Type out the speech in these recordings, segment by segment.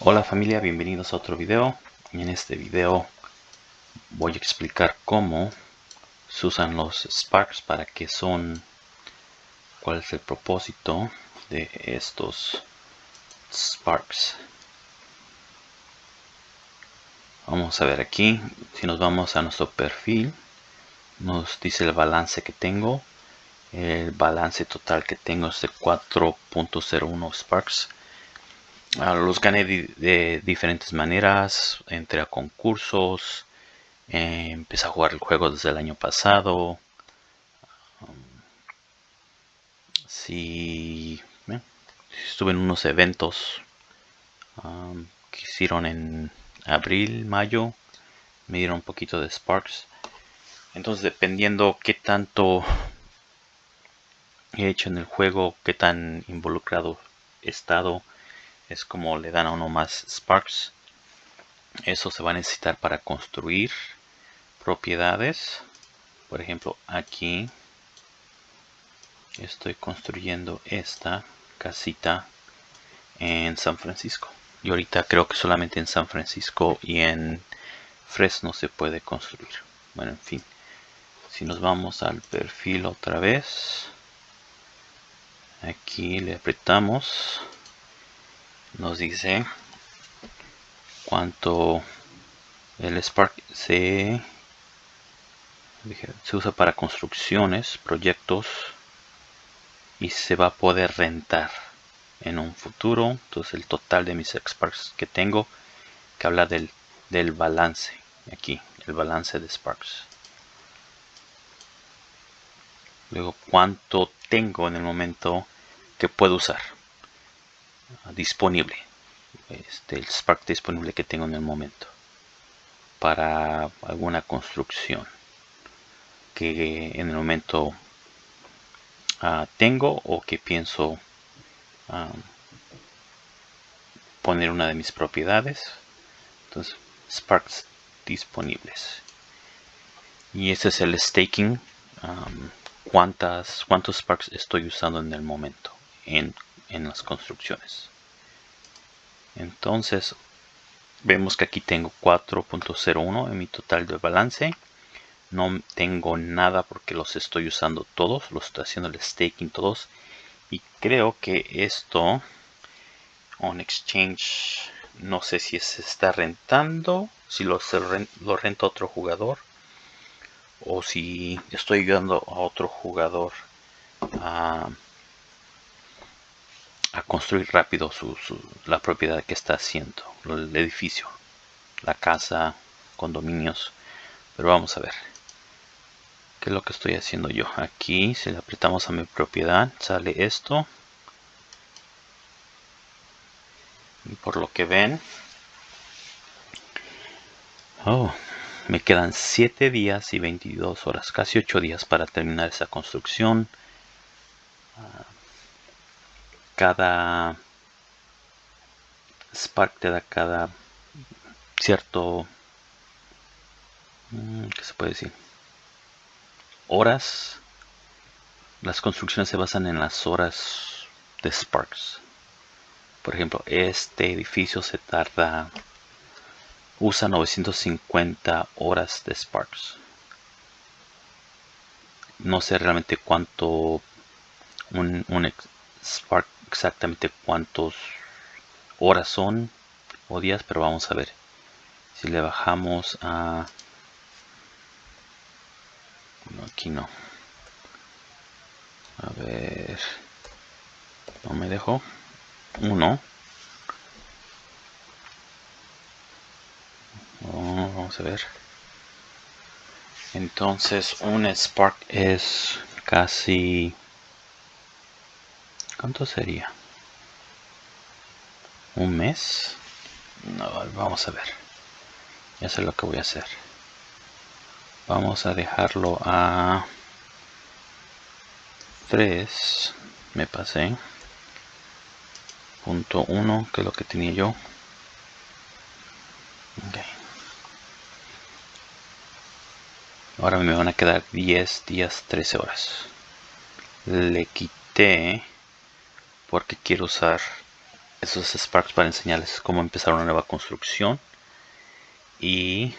Hola familia, bienvenidos a otro video. En este video voy a explicar cómo se usan los Sparks, para qué son, cuál es el propósito de estos Sparks. Vamos a ver aquí, si nos vamos a nuestro perfil, nos dice el balance que tengo. El balance total que tengo es de 4.01 Sparks los gané de, diferentes maneras, entré a concursos, eh, empecé a jugar el juego desde el año pasado. Um, si estuve en unos eventos um, que hicieron en abril, mayo, me dieron un poquito de Sparks. Entonces dependiendo qué tanto he hecho en el juego, qué tan involucrado he estado, es como le dan a uno más sparks. Eso se va a necesitar para construir propiedades. Por ejemplo aquí estoy construyendo esta casita en San Francisco. Y ahorita creo que solamente en San Francisco y en Fresno se puede construir. Bueno en fin. Si nos vamos al perfil otra vez. Aquí le apretamos nos dice cuánto el Spark se, se usa para construcciones, proyectos y se va a poder rentar en un futuro. Entonces el total de mis Sparks que tengo que habla del, del balance aquí, el balance de Sparks. Luego cuánto tengo en el momento que puedo usar disponible este, el Spark disponible que tengo en el momento para alguna construcción que en el momento ah, tengo o que pienso ah, poner una de mis propiedades. Entonces Sparks disponibles. Y ese es el staking cuántas cuántos Sparks estoy usando en el momento en en las construcciones. Entonces vemos que aquí tengo 4.01 en mi total de balance. No tengo nada porque los estoy usando todos, los estoy haciendo el staking todos. Y creo que esto on exchange no sé si se está rentando, si lo, lo renta otro jugador o si estoy ayudando a otro jugador a a construir rápido su, la propiedad que está haciendo, el edificio, la casa, condominios. Pero vamos a ver qué es lo que estoy haciendo yo. Aquí, si le apretamos a mi propiedad, sale esto. Y por lo que ven, oh, me quedan 7 días y 22 horas, casi 8 días para terminar esa construcción. Ah, cada Spark te da cada cierto mm, ¿qué se puede decir? horas. Las construcciones se basan en las horas de Sparks. Por ejemplo este edificio se tarda usa 950 horas de Sparks. No sé realmente cuánto un, un Spark exactamente cuántos horas son o días, pero vamos a ver. Si le bajamos a... No, aquí no. A ver... No me dejó. Uno. Vamos a ver. Entonces un Spark es casi ¿Cuánto sería? ¿Un mes? No, vamos a ver. Ya sé lo que voy a hacer. Vamos a dejarlo a 3. Me pasé. Punto 1, que es lo que tenía yo. Ahora me van a quedar 10 días, 13 horas. Le quité porque quiero usar esos Sparks para enseñarles cómo empezar una nueva construcción y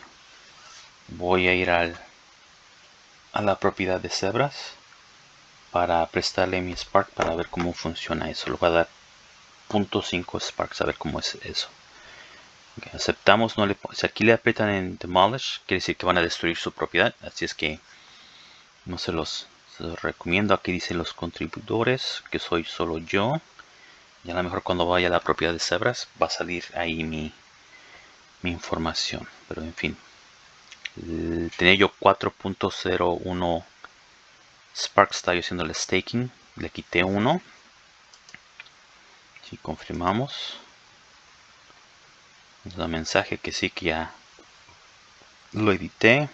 voy a ir al, a la propiedad de cebras para prestarle mi Spark para ver cómo funciona eso. Le voy a dar 0.5 Sparks a ver cómo es eso. aceptamos, si aquí le aprietan en Demolish, quiere decir que van a destruir su propiedad. Así es que no se los, los recomiendo. Aquí dice los contribuidores, que soy solo yo. Y a lo mejor cuando vaya a la propiedad de cebras va a salir ahí mi, mi información. Pero en fin. Tenía yo 4.01 Sparks, está yo haciendo el staking. Le quité uno. Si confirmamos. Nos da mensaje que sí que ya lo edité.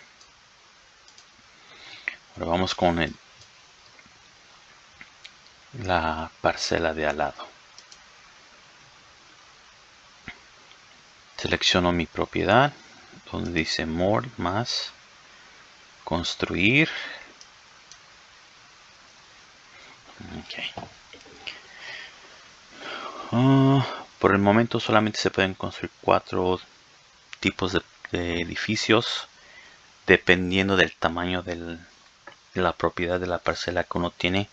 Ahora vamos con el, la parcela de al lado. selecciono mi propiedad donde dice more más construir. Ah, por el momento solamente se pueden construir cuatro tipos de, edificios dependiendo del tamaño de la propiedad de la parcela que uno tiene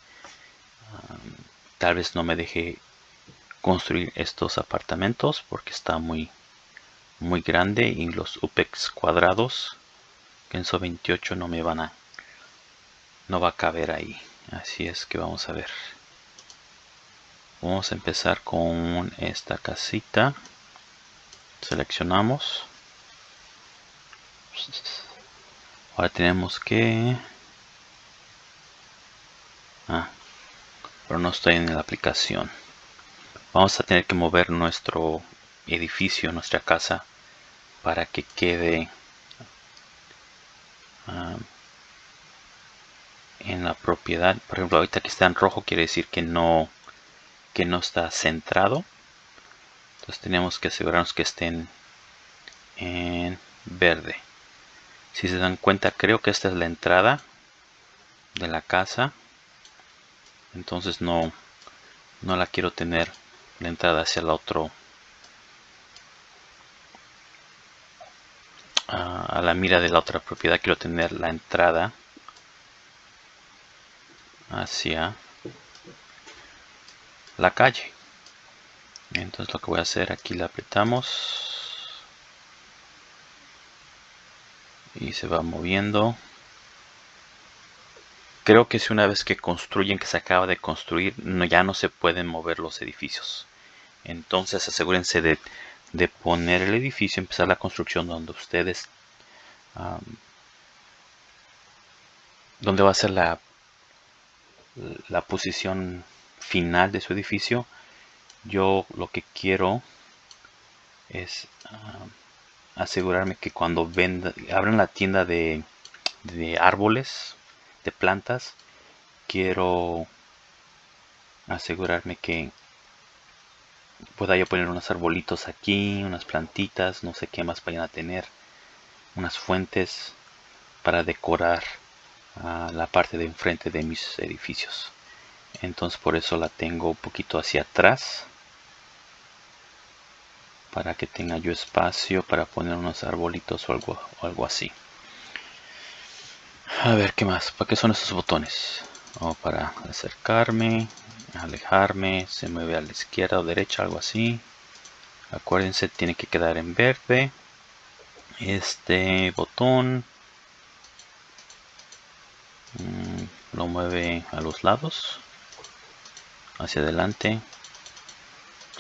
tal vez no me deje construir estos apartamentos porque está muy muy grande y los UPEX cuadrados en 28 no me van a no va a caber ahí. Así es que vamos a ver. Vamos a empezar con esta casita. Seleccionamos. Ahora tenemos que ah, pero no estoy en la aplicación. Vamos a tener que mover nuestro edificio nuestra casa para que quede ah, en la propiedad. Por ejemplo ahorita que está en rojo quiere decir que no que no está centrado. Entonces tenemos que asegurarnos que estén en verde. Si se dan cuenta creo que esta es la entrada de la casa entonces no no la quiero tener la entrada hacia el otro a la mira de la otra propiedad. Quiero tener la entrada hacia la calle. Entonces lo que voy a hacer aquí le apretamos y se va moviendo creo que si una vez que construyen que se acaba de construir no, ya no se pueden mover los edificios entonces asegúrense de poner el edificio, empezar la construcción donde ustedes, donde va a ser la, la posición final de su edificio. Yo lo que quiero es asegurarme que cuando venda, abran la tienda de, de árboles, de plantas, quiero asegurarme que pueda yo poner unos arbolitos aquí, unas plantitas, no sé qué más vayan a tener, unas fuentes para decorar la parte de enfrente de mis edificios. Entonces por eso la tengo un poquito hacia atrás para que tenga yo espacio para poner unos arbolitos o algo, o algo así. A ver, ¿qué más? ¿Para qué son esos botones? O para acercarme, alejarme, se mueve a la izquierda o derecha, algo así. Acuérdense, tiene que quedar en verde. Este botón mm, lo mueve a los lados, hacia adelante,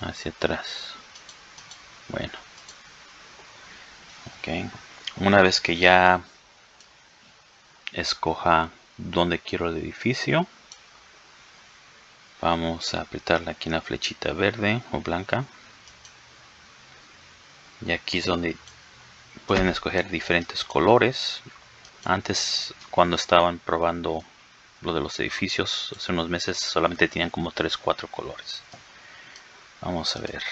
hacia atrás. Bueno, ok. Una vez que ya escoja donde quiero el edificio, vamos a apretarle aquí en la flechita verde o blanca. Y aquí es donde pueden escoger diferentes colores. Antes cuando estaban probando lo de los edificios hace unos meses solamente tenían como 3 4 colores. Vamos a ver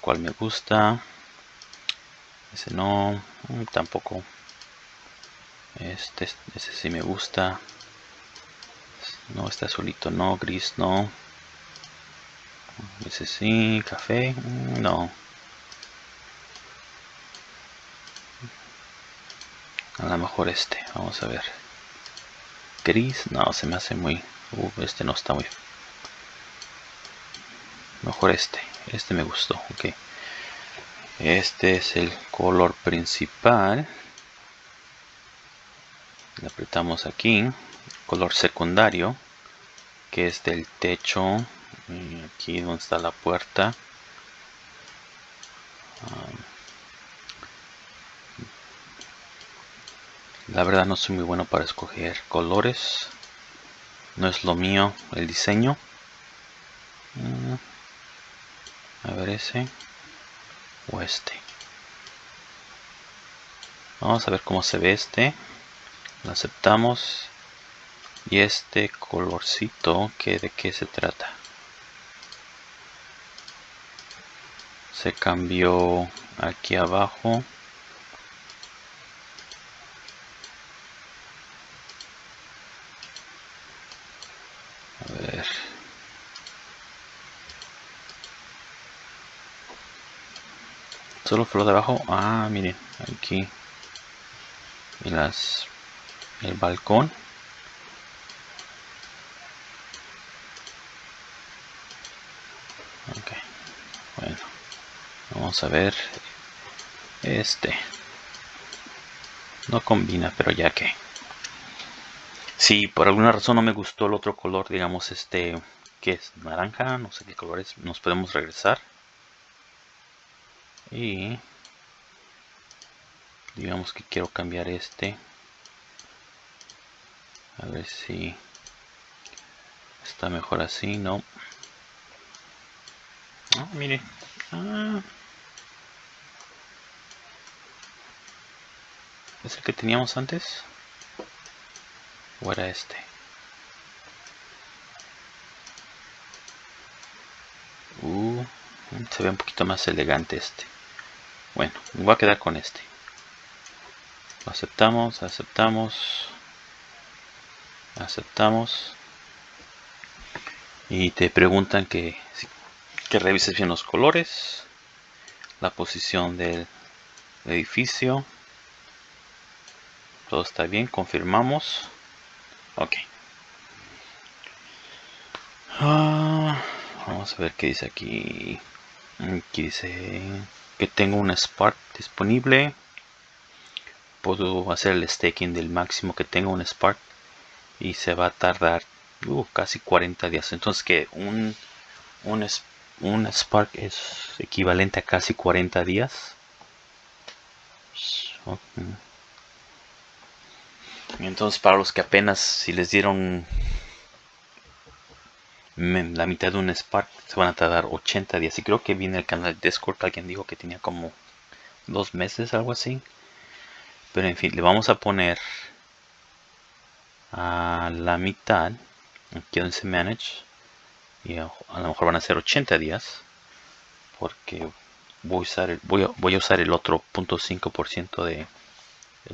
cuál me gusta. Ese no tampoco este ese sí me gusta no está azulito no gris no Ese sí, café, mm, no. A lo mejor este, vamos a ver. Gris, no, se me hace muy... Uh, este no está muy... Mejor este, este me gustó, ok. Este es el color principal. Le apretamos aquí. Color secundario, que es del techo. aquí donde está la puerta. La verdad no soy muy bueno para escoger colores. No es lo mío el diseño. Mm. A ver ese o este. Vamos a ver cómo se ve este. Lo aceptamos. Y este colorcito, que ¿de qué se trata? Se cambió aquí abajo. solo flor de abajo ah miren aquí y las el balcón. Bueno vamos a ver este. No combina pero ya que. Si por alguna razón no me gustó el otro color digamos este que es naranja no sé qué color es. Nos podemos regresar. Y digamos que quiero cambiar este a ver si está mejor así no ah, mire. Ah. es el que teníamos antes o era este uh, se ve un poquito más elegante este. Bueno, voy a quedar con este. aceptamos, aceptamos, aceptamos. Y te preguntan que, que revises bien los colores, la posición del edificio. Todo está bien, confirmamos. Ok. Ah, vamos a ver qué dice aquí. Aquí dice que tengo un Spark disponible puedo hacer el staking del máximo que tengo un Spark y se va a tardar uh, casi 40 días entonces que un, un, un Spark es equivalente a casi 40 días entonces para los que apenas si les dieron la mitad de un Spark se van a tardar 80 días. Y creo que viene el canal de Discord. Alguien dijo que tenía como dos meses, algo así. Pero en fin, le vamos a poner a la mitad. Aquí donde se manage. Y a, lo mejor van a ser 80 días. Porque voy a usar el, voy a, voy a usar el otro 0.5% de...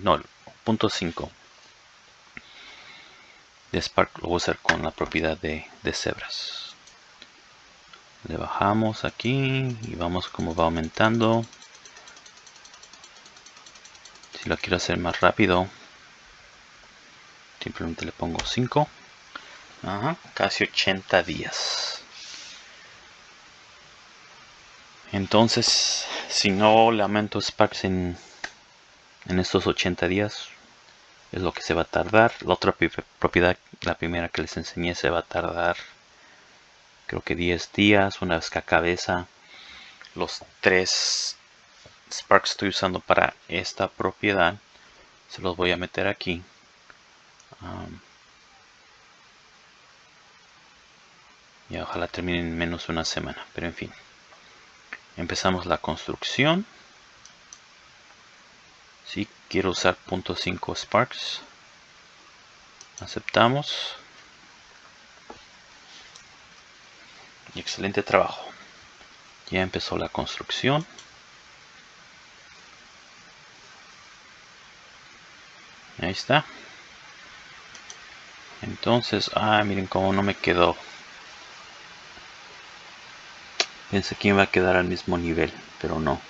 No, 0.5 de Spark lo voy a usar con la propiedad de, de cebras le bajamos aquí y vamos como va aumentando si lo quiero hacer más rápido simplemente le pongo 5 casi 80 días. Entonces si no le aumento Sparks en, en estos 80 días es lo que se va a tardar. La otra propiedad la primera que les enseñé se va a tardar creo que 10 días. Una vez que cabeza los tres sparks estoy usando para esta propiedad se los voy a meter aquí y ojalá terminen en menos una semana pero en fin. Empezamos la construcción. Si quiero usar .5 sparks. Aceptamos. Excelente trabajo. Ya empezó la construcción. Ahí está entonces ah miren cómo no me quedó Pensé que iba a quedar al mismo nivel, pero no.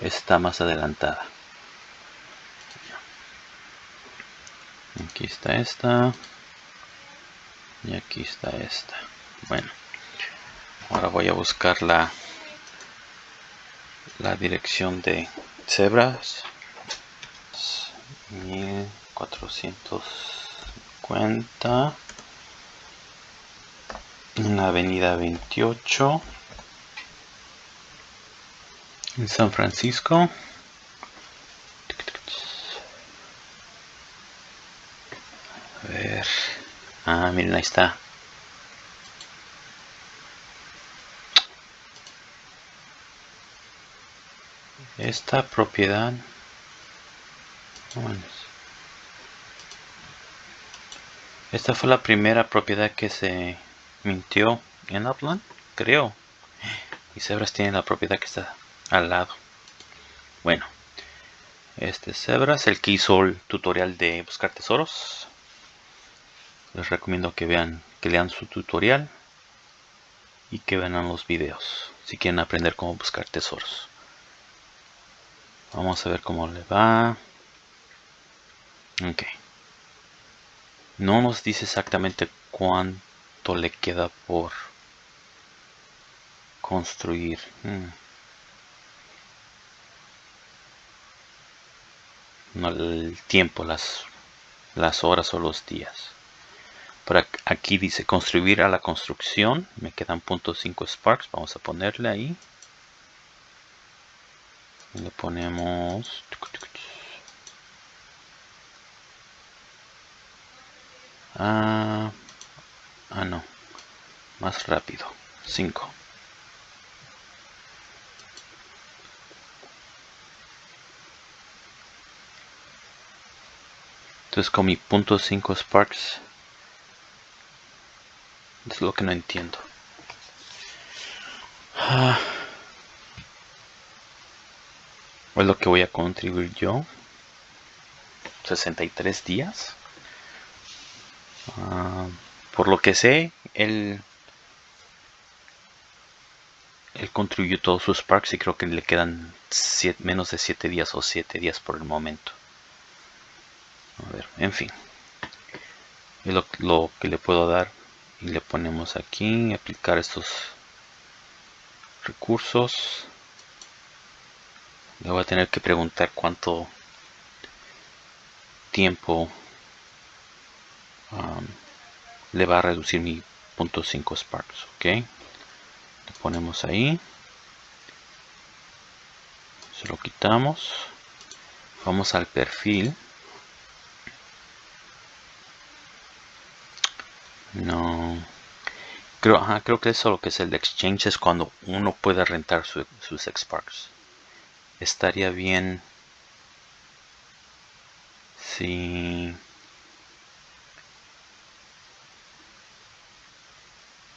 Está más adelantada. Aquí está esta. Y aquí está esta. Bueno. Ahora voy a buscar la, la dirección de cebras. 1450 en la avenida 28 en San Francisco. A ver. Ah miren ahí está. Esta propiedad esta fue la primera propiedad que se mintió en Upland, creo. Y Zebras tiene la propiedad que está al lado. Bueno, este Zebras, el que hizo el tutorial de buscar tesoros. Les recomiendo que vean, que lean su tutorial y que vean los videos si quieren aprender cómo buscar tesoros. Vamos a ver cómo le va. Ok. No nos dice exactamente cuánto le queda por construir. Hmm. No el tiempo, las, las horas o los días. Pero aquí dice construir a la construcción. Me quedan .5 sparks. Vamos a ponerle ahí. le ponemos Ah, ah, no. Más rápido. 5. Entonces con mi punto 5 Sparks. Es lo que no entiendo. Ah. Es lo que voy a contribuir yo. 63 días. Por lo que sé, él, él contribuyó todos sus Sparks y creo que le quedan menos de 7 días o 7 días por el momento. A ver, en fin. Es lo, lo que le puedo dar. Y le ponemos aquí, aplicar estos recursos. Le voy a tener que preguntar cuánto tiempo le va a reducir mi punto .5 sparks ok le ponemos ahí. Se lo quitamos. Vamos al perfil. No. Creo, creo que eso lo que es el exchange es cuando uno puede rentar sus sparks. Estaría bien si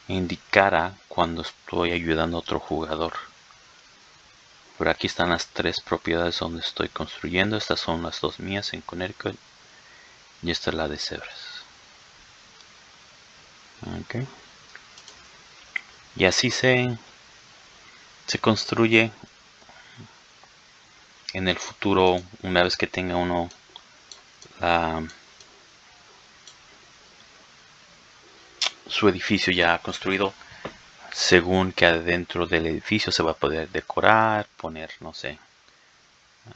indicara cuando estoy ayudando a otro jugador. Por aquí están las tres propiedades donde estoy construyendo. Estas son las dos mías en Connecticut. Y esta es la de Cebras. Y así se, se construye en el futuro una vez que tenga uno la su edificio ya construido según que adentro del edificio se va a poder decorar, poner, no sé,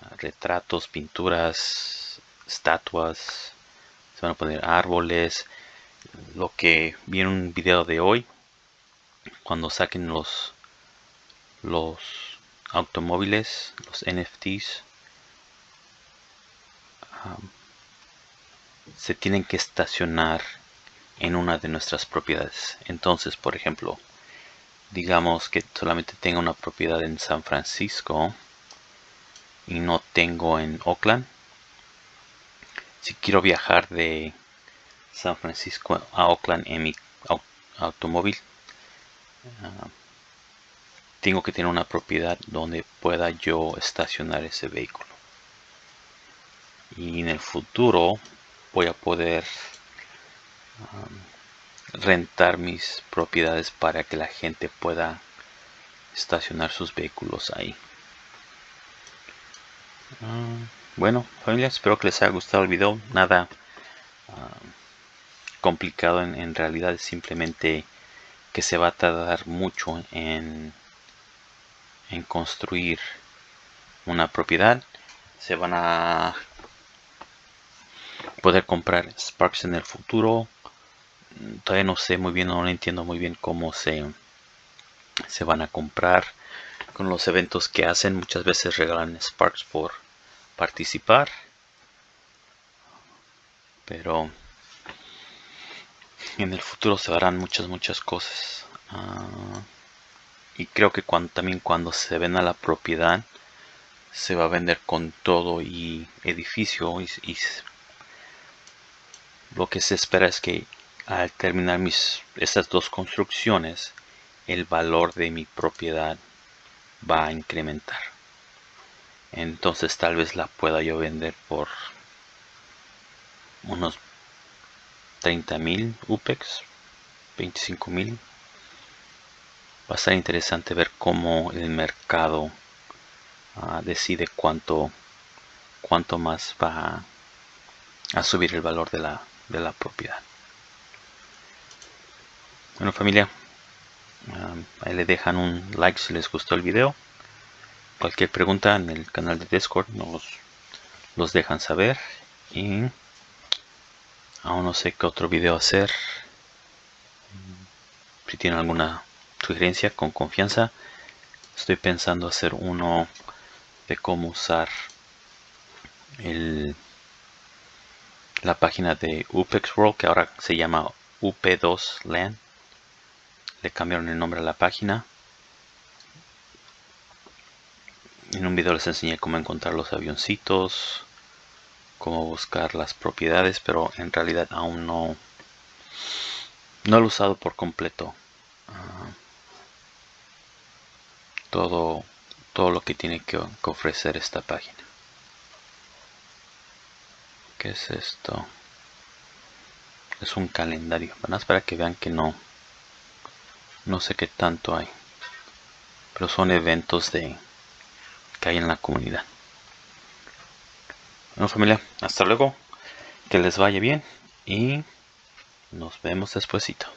ah, retratos, pinturas, estatuas, se van a poner árboles, lo que vi en un video de hoy, cuando saquen los, los automóviles, los NFTs, ah, se tienen que estacionar en una de nuestras propiedades. Entonces, por ejemplo, digamos que solamente tengo una propiedad en San Francisco y no tengo en Oakland. Si quiero viajar de San Francisco a Oakland en mi automóvil, ah, tengo que tener una propiedad donde pueda yo estacionar ese vehículo. Y en el futuro voy a poder rentar mis propiedades para que la gente pueda estacionar sus vehículos ahí. Ah, bueno, familia, espero que les haya gustado el video. Nada complicado en, en, realidad, es simplemente que se va a tardar mucho en, en construir una propiedad. Se van a poder comprar Sparks en el futuro. Todavía no sé muy bien, no entiendo muy bien cómo se, se van a comprar con los eventos que hacen. Muchas veces regalan Sparks por participar. Pero en el futuro se harán muchas, muchas cosas. Ah, y creo que cuando, también cuando se venda la propiedad, se va a vender con todo y edificio. Y lo que se espera es que al terminar mis, estas dos construcciones, el valor de mi propiedad va a incrementar. Entonces tal vez la pueda yo vender por unos 30 mil UPEX 25 mil. Va a estar interesante ver cómo el mercado uh, decide cuánto cuánto más va a, subir el valor de la, de la propiedad. Bueno familia um, ahí le dejan un like si les gustó el video. Cualquier pregunta en el canal de Discord nos los dejan saber. Y aún no sé qué otro video hacer. Si tienen alguna sugerencia con confianza estoy pensando hacer uno de cómo usar el, la página de UPEX World que ahora se llama UP2 LAN le cambiaron el nombre a la página En un video les enseñé cómo encontrar los avioncitos, cómo buscar las propiedades, pero en realidad aún no, no lo he usado por completo. Ah, todo, todo lo que tiene que, ofrecer esta página. ¿Qué es esto? Es un calendario. Más para que vean que no, no sé qué tanto hay. Pero son eventos de que hay en la comunidad. Bueno familia, hasta luego, que les vaya bien y nos vemos despuesito.